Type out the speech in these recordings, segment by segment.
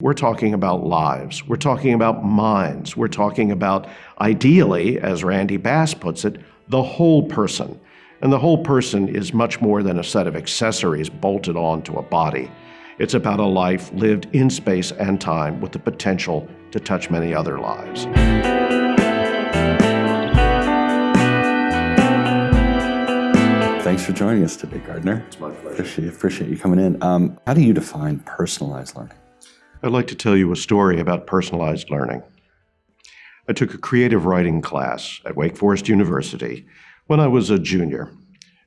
We're talking about lives. We're talking about minds. We're talking about, ideally, as Randy Bass puts it, the whole person. And the whole person is much more than a set of accessories bolted onto a body. It's about a life lived in space and time with the potential to touch many other lives. Thanks for joining us today, Gardner. It's my pleasure. Appreciate, appreciate you coming in. Um, how do you define personalized learning? I'd like to tell you a story about personalized learning. I took a creative writing class at Wake Forest University when I was a junior.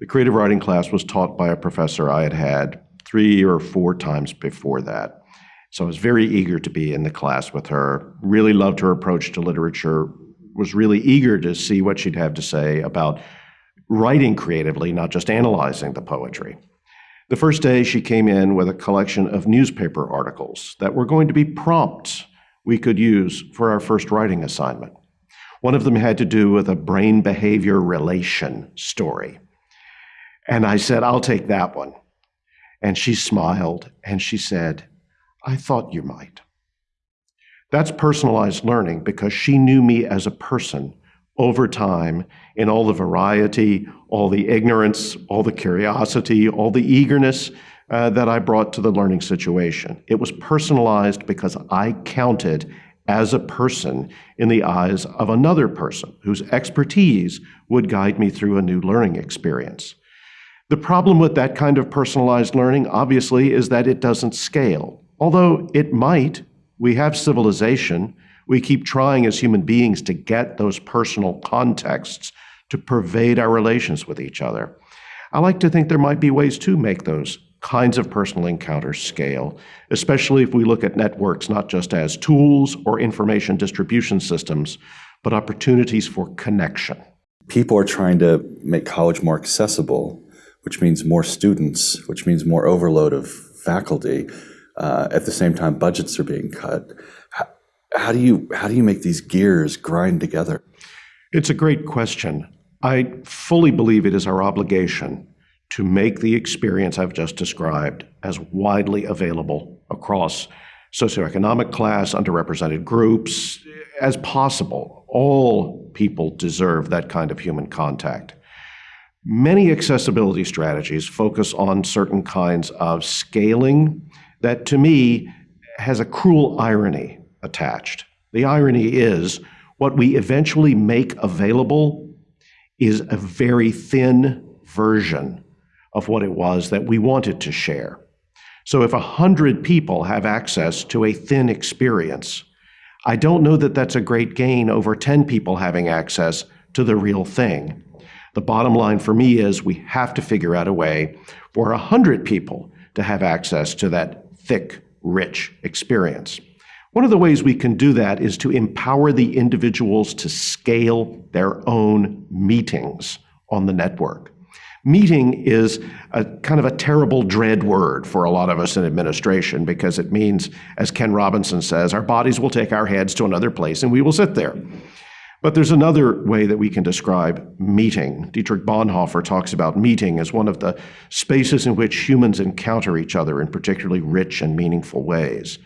The creative writing class was taught by a professor I had had three or four times before that. So I was very eager to be in the class with her, really loved her approach to literature, was really eager to see what she'd have to say about writing creatively, not just analyzing the poetry. The first day, she came in with a collection of newspaper articles that were going to be prompts we could use for our first writing assignment. One of them had to do with a brain behavior relation story. And I said, I'll take that one. And she smiled and she said, I thought you might. That's personalized learning because she knew me as a person over time in all the variety, all the ignorance, all the curiosity, all the eagerness uh, that I brought to the learning situation. It was personalized because I counted as a person in the eyes of another person whose expertise would guide me through a new learning experience. The problem with that kind of personalized learning, obviously, is that it doesn't scale. Although it might, we have civilization, we keep trying as human beings to get those personal contexts to pervade our relations with each other. I like to think there might be ways to make those kinds of personal encounters scale, especially if we look at networks not just as tools or information distribution systems, but opportunities for connection. People are trying to make college more accessible, which means more students, which means more overload of faculty. Uh, at the same time, budgets are being cut how do you how do you make these gears grind together? It's a great question. I fully believe it is our obligation to make the experience I've just described as widely available across socioeconomic class, underrepresented groups, as possible. All people deserve that kind of human contact. Many accessibility strategies focus on certain kinds of scaling that, to me, has a cruel irony attached. The irony is what we eventually make available is a very thin version of what it was that we wanted to share. So if 100 people have access to a thin experience, I don't know that that's a great gain over 10 people having access to the real thing. The bottom line for me is we have to figure out a way for 100 people to have access to that thick, rich experience. One of the ways we can do that is to empower the individuals to scale their own meetings on the network. Meeting is a kind of a terrible dread word for a lot of us in administration because it means, as Ken Robinson says, our bodies will take our heads to another place and we will sit there. But there's another way that we can describe meeting. Dietrich Bonhoeffer talks about meeting as one of the spaces in which humans encounter each other in particularly rich and meaningful ways.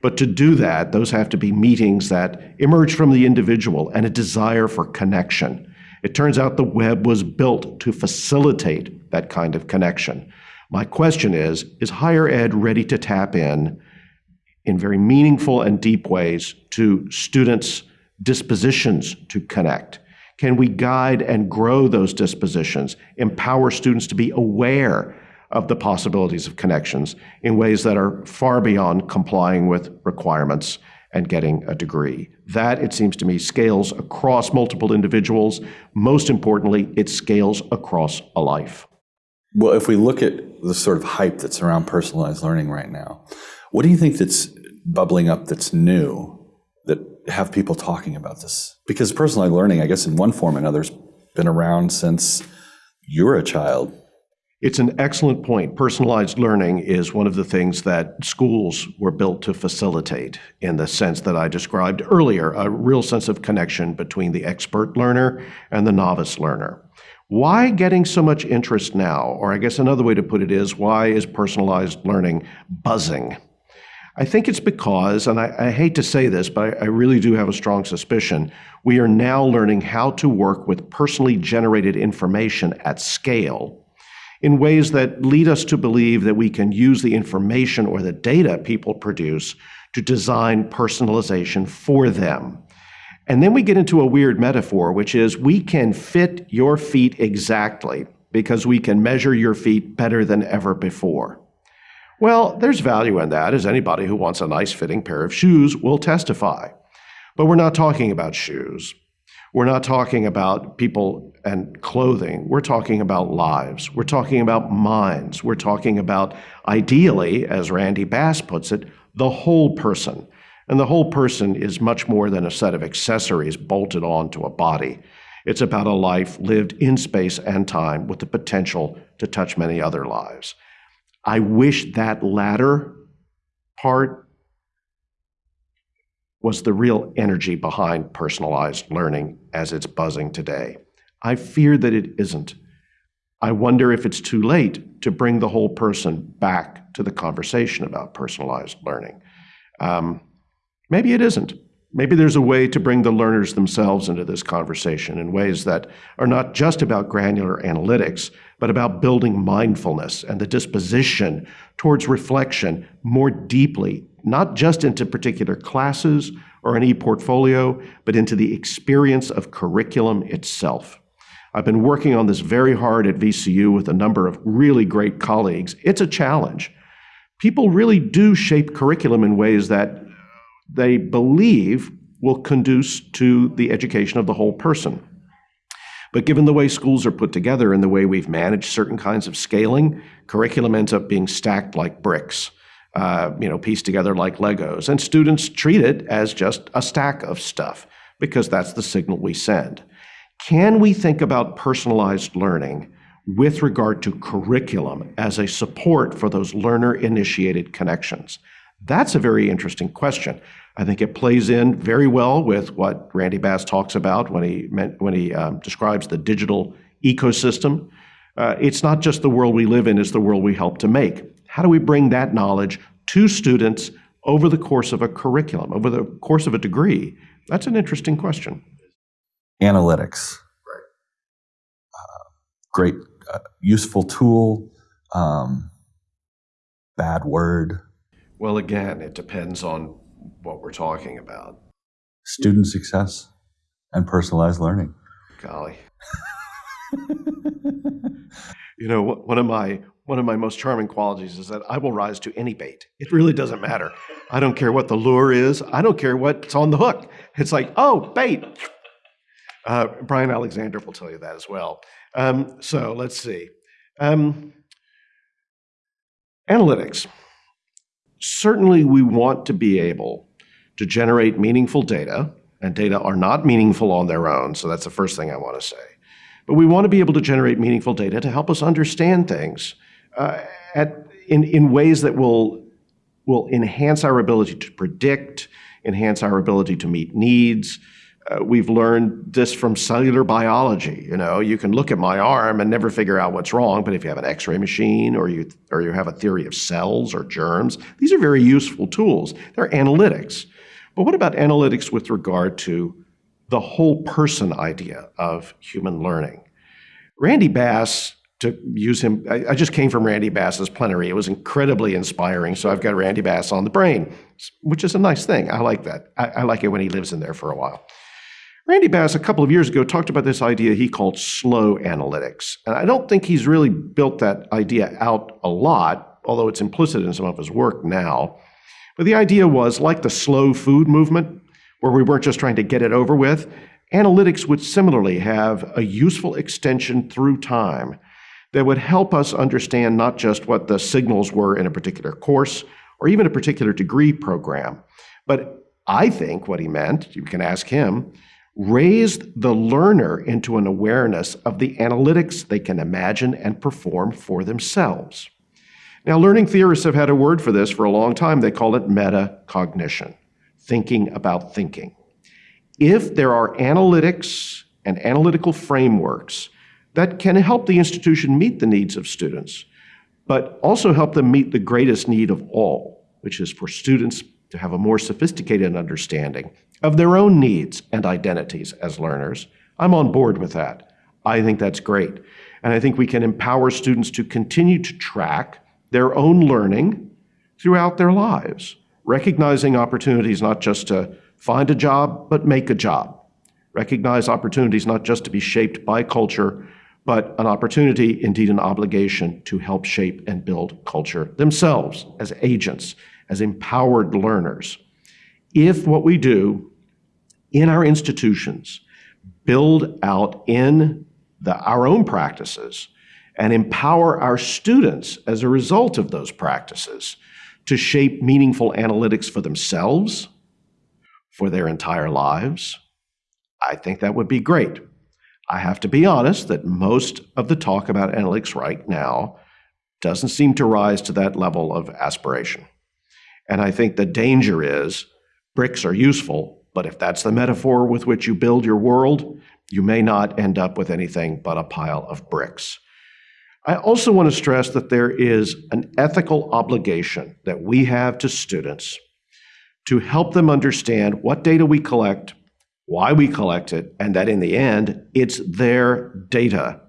But to do that, those have to be meetings that emerge from the individual and a desire for connection. It turns out the web was built to facilitate that kind of connection. My question is Is higher ed ready to tap in in very meaningful and deep ways to students' dispositions to connect? Can we guide and grow those dispositions, empower students to be aware of the possibilities of connections in ways that are far beyond complying with requirements and getting a degree. That, it seems to me, scales across multiple individuals. Most importantly, it scales across a life. Well, if we look at the sort of hype that's around personalized learning right now, what do you think that's bubbling up that's new that have people talking about this? Because personalized learning, I guess in one form or another, has been around since you were a child it's an excellent point. Personalized learning is one of the things that schools were built to facilitate in the sense that I described earlier, a real sense of connection between the expert learner and the novice learner. Why getting so much interest now? Or I guess another way to put it is, why is personalized learning buzzing? I think it's because, and I, I hate to say this, but I, I really do have a strong suspicion, we are now learning how to work with personally generated information at scale in ways that lead us to believe that we can use the information or the data people produce to design personalization for them. And then we get into a weird metaphor, which is we can fit your feet exactly because we can measure your feet better than ever before. Well, there's value in that, as anybody who wants a nice fitting pair of shoes will testify. But we're not talking about shoes. We're not talking about people and clothing. We're talking about lives. We're talking about minds. We're talking about, ideally, as Randy Bass puts it, the whole person. And the whole person is much more than a set of accessories bolted onto a body. It's about a life lived in space and time with the potential to touch many other lives. I wish that latter part was the real energy behind personalized learning as it's buzzing today. I fear that it isn't. I wonder if it's too late to bring the whole person back to the conversation about personalized learning. Um, maybe it isn't. Maybe there's a way to bring the learners themselves into this conversation in ways that are not just about granular analytics, but about building mindfulness and the disposition towards reflection more deeply, not just into particular classes or an e-portfolio, but into the experience of curriculum itself. I've been working on this very hard at VCU with a number of really great colleagues. It's a challenge. People really do shape curriculum in ways that they believe will conduce to the education of the whole person. But given the way schools are put together and the way we've managed certain kinds of scaling, curriculum ends up being stacked like bricks, uh, you know, pieced together like Legos. And students treat it as just a stack of stuff because that's the signal we send. Can we think about personalized learning with regard to curriculum as a support for those learner-initiated connections? That's a very interesting question. I think it plays in very well with what Randy Bass talks about when he meant, when he um, describes the digital ecosystem. Uh, it's not just the world we live in; it's the world we help to make. How do we bring that knowledge to students over the course of a curriculum, over the course of a degree? That's an interesting question. Analytics, right? Uh, great, uh, useful tool. Um, bad word. Well, again, it depends on what we're talking about. Student success and personalized learning. Golly. you know, one of my one of my most charming qualities is that I will rise to any bait. It really doesn't matter. I don't care what the lure is. I don't care what's on the hook. It's like, oh, bait. Uh, Bryan Alexander will tell you that as well. Um, so let's see. Um, analytics certainly we want to be able to generate meaningful data, and data are not meaningful on their own, so that's the first thing I want to say. But we want to be able to generate meaningful data to help us understand things uh, at, in, in ways that will, will enhance our ability to predict, enhance our ability to meet needs, uh, we've learned this from cellular biology. You know, you can look at my arm and never figure out what's wrong, but if you have an X-ray machine or you or you have a theory of cells or germs, these are very useful tools. They're analytics. But what about analytics with regard to the whole person idea of human learning? Randy Bass, to use him, I, I just came from Randy Bass's plenary. It was incredibly inspiring. So I've got Randy Bass on the brain, which is a nice thing. I like that. I, I like it when he lives in there for a while. Randy Bass, a couple of years ago, talked about this idea he called slow analytics. And I don't think he's really built that idea out a lot, although it's implicit in some of his work now. But the idea was like the slow food movement, where we weren't just trying to get it over with, analytics would similarly have a useful extension through time that would help us understand not just what the signals were in a particular course or even a particular degree program, but I think what he meant, you can ask him, raised the learner into an awareness of the analytics they can imagine and perform for themselves. Now, learning theorists have had a word for this for a long time. They call it metacognition, thinking about thinking. If there are analytics and analytical frameworks that can help the institution meet the needs of students, but also help them meet the greatest need of all, which is for students to have a more sophisticated understanding of their own needs and identities as learners, I'm on board with that. I think that's great. And I think we can empower students to continue to track their own learning throughout their lives, recognizing opportunities not just to find a job, but make a job. Recognize opportunities not just to be shaped by culture, but an opportunity, indeed an obligation, to help shape and build culture themselves as agents, as empowered learners. If what we do in our institutions build out in the, our own practices and empower our students as a result of those practices to shape meaningful analytics for themselves, for their entire lives, I think that would be great. I have to be honest that most of the talk about analytics right now doesn't seem to rise to that level of aspiration. And I think the danger is bricks are useful, but if that's the metaphor with which you build your world, you may not end up with anything but a pile of bricks. I also want to stress that there is an ethical obligation that we have to students to help them understand what data we collect, why we collect it, and that in the end, it's their data.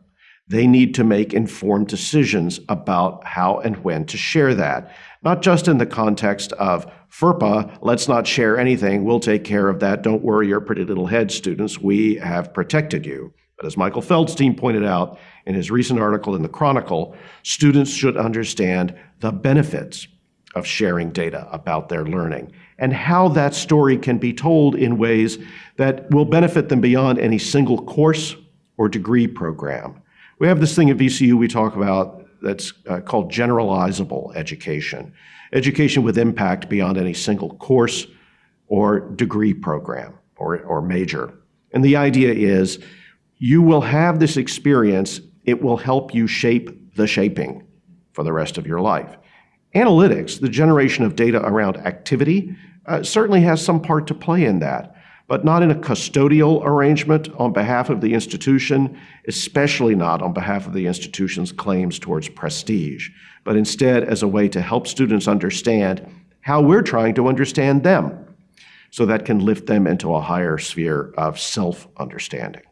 They need to make informed decisions about how and when to share that, not just in the context of FERPA, let's not share anything, we'll take care of that, don't worry your pretty little head, students, we have protected you. But as Michael Feldstein pointed out in his recent article in the Chronicle, students should understand the benefits of sharing data about their learning and how that story can be told in ways that will benefit them beyond any single course or degree program. We have this thing at VCU we talk about that's uh, called generalizable education, education with impact beyond any single course or degree program or, or major. And the idea is you will have this experience, it will help you shape the shaping for the rest of your life. Analytics, the generation of data around activity, uh, certainly has some part to play in that, but not in a custodial arrangement on behalf of the institution, especially not on behalf of the institution's claims towards prestige, but instead as a way to help students understand how we're trying to understand them so that can lift them into a higher sphere of self-understanding.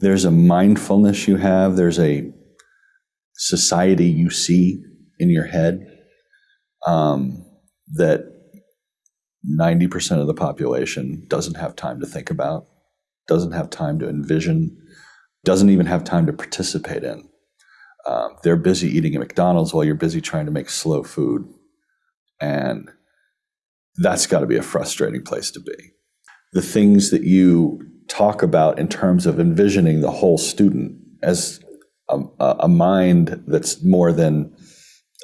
There's a mindfulness you have, there's a society you see in your head um, that 90% of the population doesn't have time to think about, doesn't have time to envision, doesn't even have time to participate in. Um, they're busy eating at McDonald's while you're busy trying to make slow food. And that's got to be a frustrating place to be. The things that you talk about in terms of envisioning the whole student as a, a mind that's more than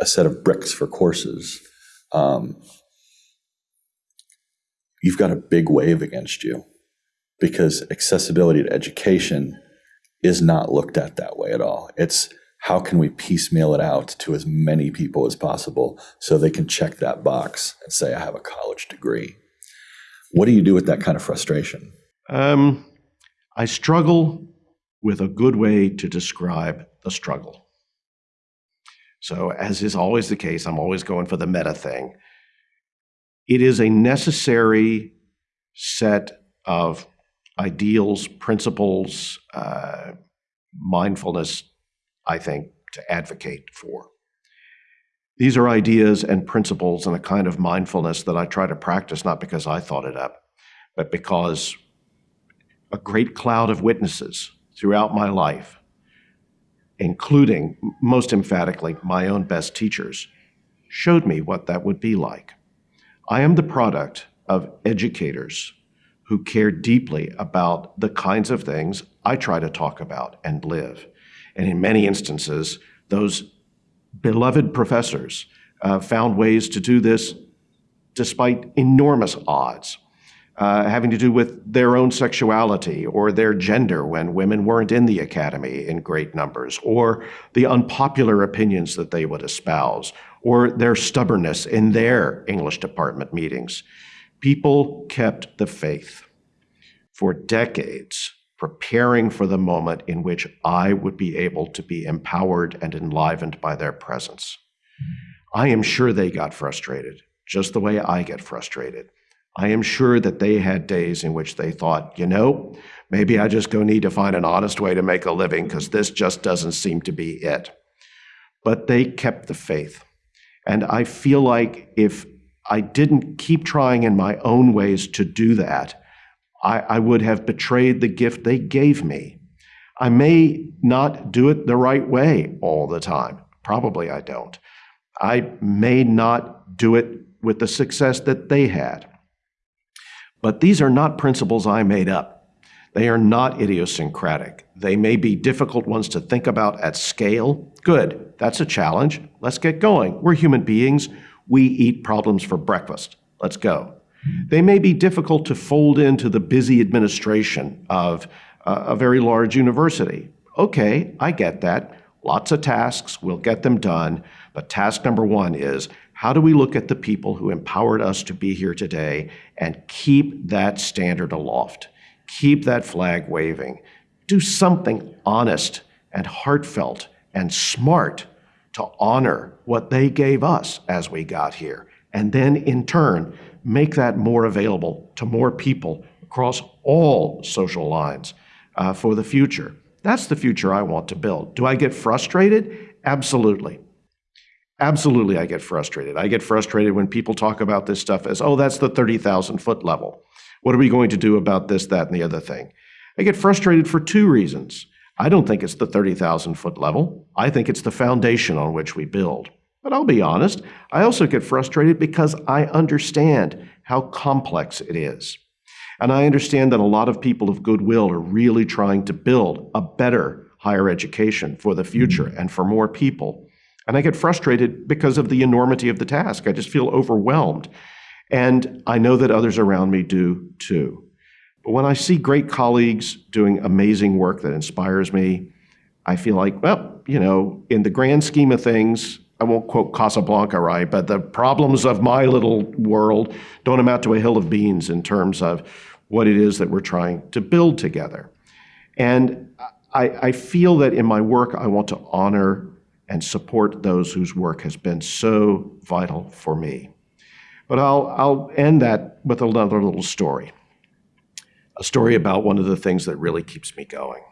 a set of bricks for courses. Um, you've got a big wave against you because accessibility to education is not looked at that way at all. It's how can we piecemeal it out to as many people as possible so they can check that box and say, I have a college degree. What do you do with that kind of frustration? Um, I struggle with a good way to describe the struggle. So, as is always the case, I'm always going for the meta thing. It is a necessary set of ideals, principles, uh, mindfulness, I think, to advocate for. These are ideas and principles and a kind of mindfulness that I try to practice not because I thought it up, but because a great cloud of witnesses throughout my life, including most emphatically my own best teachers, showed me what that would be like. I am the product of educators who care deeply about the kinds of things I try to talk about and live. And in many instances, those beloved professors uh, found ways to do this despite enormous odds, uh, having to do with their own sexuality or their gender when women weren't in the academy in great numbers, or the unpopular opinions that they would espouse, or their stubbornness in their English department meetings. People kept the faith for decades, preparing for the moment in which I would be able to be empowered and enlivened by their presence. I am sure they got frustrated just the way I get frustrated. I am sure that they had days in which they thought, you know, maybe I just go need to find an honest way to make a living because this just doesn't seem to be it. But they kept the faith. And I feel like if I didn't keep trying in my own ways to do that, I, I would have betrayed the gift they gave me. I may not do it the right way all the time. Probably I don't. I may not do it with the success that they had. But these are not principles I made up. They are not idiosyncratic. They may be difficult ones to think about at scale. Good, that's a challenge. Let's get going. We're human beings. We eat problems for breakfast. Let's go. They may be difficult to fold into the busy administration of uh, a very large university. Okay, I get that. Lots of tasks, we'll get them done. But task number one is how do we look at the people who empowered us to be here today and keep that standard aloft? Keep that flag waving. Do something honest and heartfelt and smart to honor what they gave us as we got here. And then in turn, make that more available to more people across all social lines uh, for the future. That's the future I want to build. Do I get frustrated? Absolutely. Absolutely, I get frustrated. I get frustrated when people talk about this stuff as, oh, that's the 30,000 foot level. What are we going to do about this, that, and the other thing? I get frustrated for two reasons. I don't think it's the 30,000 foot level. I think it's the foundation on which we build. But I'll be honest, I also get frustrated because I understand how complex it is. And I understand that a lot of people of goodwill are really trying to build a better higher education for the future mm. and for more people. And I get frustrated because of the enormity of the task. I just feel overwhelmed. And I know that others around me do too. When I see great colleagues doing amazing work that inspires me, I feel like, well, you know, in the grand scheme of things, I won't quote Casablanca right, but the problems of my little world don't amount to a hill of beans in terms of what it is that we're trying to build together. And I, I feel that in my work, I want to honor and support those whose work has been so vital for me. But I'll, I'll end that with another little story, a story about one of the things that really keeps me going.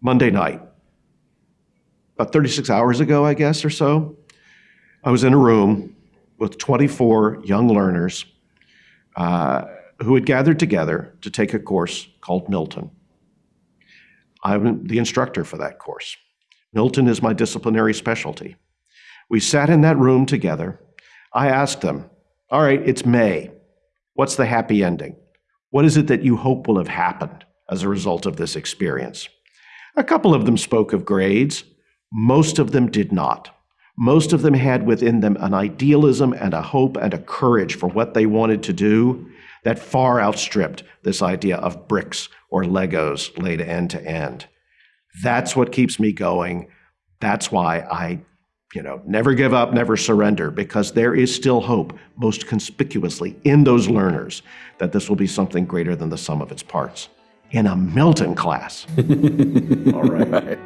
Monday night, about 36 hours ago, I guess, or so, I was in a room with 24 young learners uh, who had gathered together to take a course called Milton. I'm the instructor for that course. Milton is my disciplinary specialty. We sat in that room together. I asked them, All right, it's May. What's the happy ending? What is it that you hope will have happened as a result of this experience? A couple of them spoke of grades. Most of them did not. Most of them had within them an idealism and a hope and a courage for what they wanted to do that far outstripped this idea of bricks or Legos laid end to end. That's what keeps me going. That's why I, you know, never give up, never surrender, because there is still hope, most conspicuously in those learners, that this will be something greater than the sum of its parts in a Milton class. All right. Right.